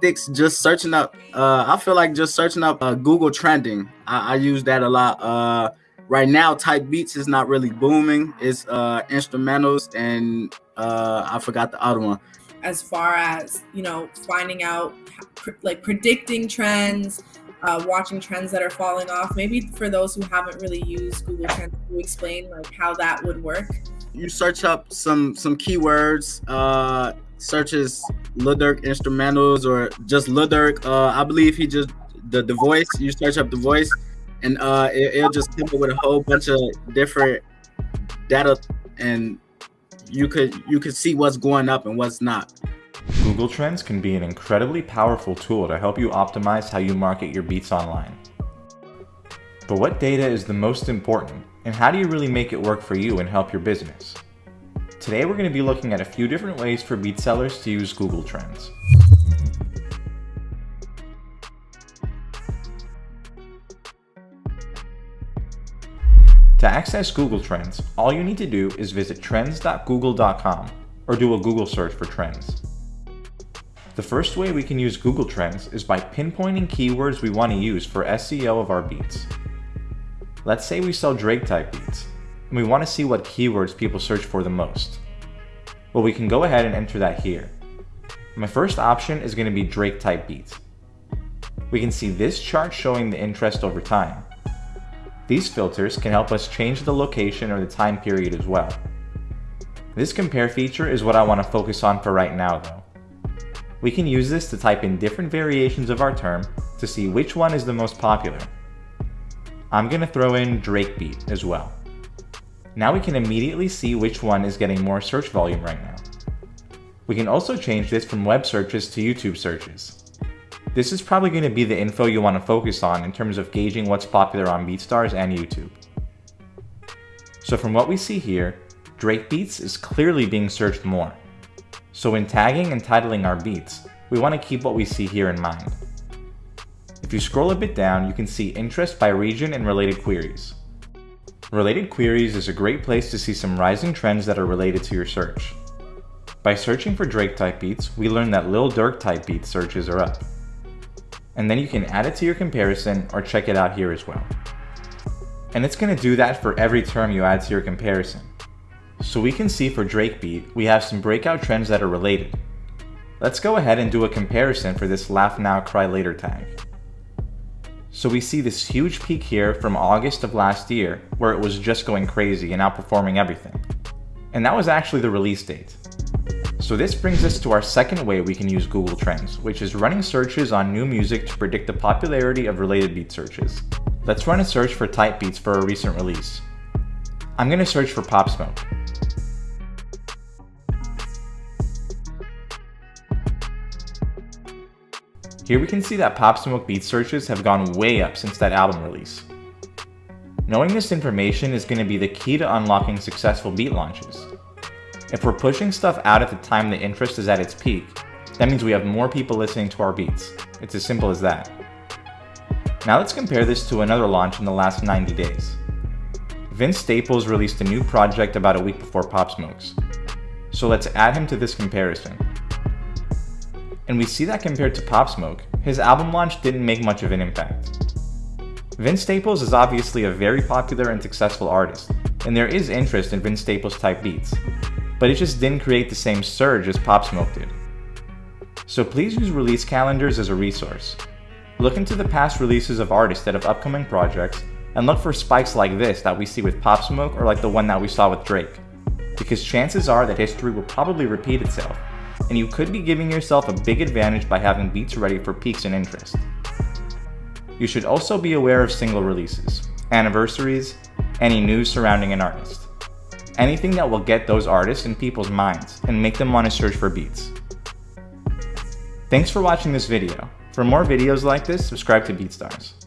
tactics, just searching up. Uh, I feel like just searching up uh, Google trending. I, I use that a lot. Uh, right now, type beats is not really booming. It's uh, instrumentals and uh, I forgot the other one. As far as you know, finding out like predicting trends, uh, watching trends that are falling off. Maybe for those who haven't really used Google Trends, to explain like how that would work. You search up some some keywords. Uh, searches Lil instrumentals or just Lil. Uh, I believe he just the the voice. You search up the voice, and uh, it, it'll just come up with a whole bunch of different data, and you could you could see what's going up and what's not. Google Trends can be an incredibly powerful tool to help you optimize how you market your beats online. But what data is the most important, and how do you really make it work for you and help your business? Today we're going to be looking at a few different ways for beat sellers to use Google Trends. To access Google Trends, all you need to do is visit trends.google.com or do a Google search for trends. The first way we can use Google Trends is by pinpointing keywords we want to use for SEO of our beats. Let's say we sell Drake type beats, and we want to see what keywords people search for the most. Well, we can go ahead and enter that here. My first option is going to be Drake type beats. We can see this chart showing the interest over time. These filters can help us change the location or the time period as well. This compare feature is what I want to focus on for right now though. We can use this to type in different variations of our term to see which one is the most popular. I'm going to throw in Drake beat as well. Now we can immediately see which one is getting more search volume right now. We can also change this from web searches to YouTube searches. This is probably going to be the info you want to focus on in terms of gauging what's popular on BeatStars and YouTube. So from what we see here, Drake Beats is clearly being searched more. So when tagging and titling our beats, we want to keep what we see here in mind. If you scroll a bit down, you can see interest by region and related queries. Related queries is a great place to see some rising trends that are related to your search. By searching for Drake type beats, we learn that Lil Durk type beat searches are up. And then you can add it to your comparison or check it out here as well. And it's going to do that for every term you add to your comparison. So we can see for Drake beat, we have some breakout trends that are related. Let's go ahead and do a comparison for this laugh now cry later tag. So we see this huge peak here from August of last year where it was just going crazy and outperforming everything. And that was actually the release date. So this brings us to our second way we can use Google Trends, which is running searches on new music to predict the popularity of related beat searches. Let's run a search for type beats for a recent release. I'm going to search for Pop Smoke. Here we can see that Pop Smoke beat searches have gone way up since that album release. Knowing this information is going to be the key to unlocking successful beat launches. If we're pushing stuff out at the time the interest is at its peak, that means we have more people listening to our beats. It's as simple as that. Now let's compare this to another launch in the last 90 days. Vince Staples released a new project about a week before Pop Smoke's. So let's add him to this comparison and we see that compared to Pop Smoke, his album launch didn't make much of an impact. Vince Staples is obviously a very popular and successful artist, and there is interest in Vince Staples type beats, but it just didn't create the same surge as Pop Smoke did. So please use release calendars as a resource. Look into the past releases of artists that have upcoming projects, and look for spikes like this that we see with Pop Smoke or like the one that we saw with Drake, because chances are that history will probably repeat itself, and you could be giving yourself a big advantage by having beats ready for peaks in interest. You should also be aware of single releases, anniversaries, any news surrounding an artist. Anything that will get those artists in people's minds and make them want to search for beats. Thanks for watching this video. For more videos like this, subscribe to BeatStars.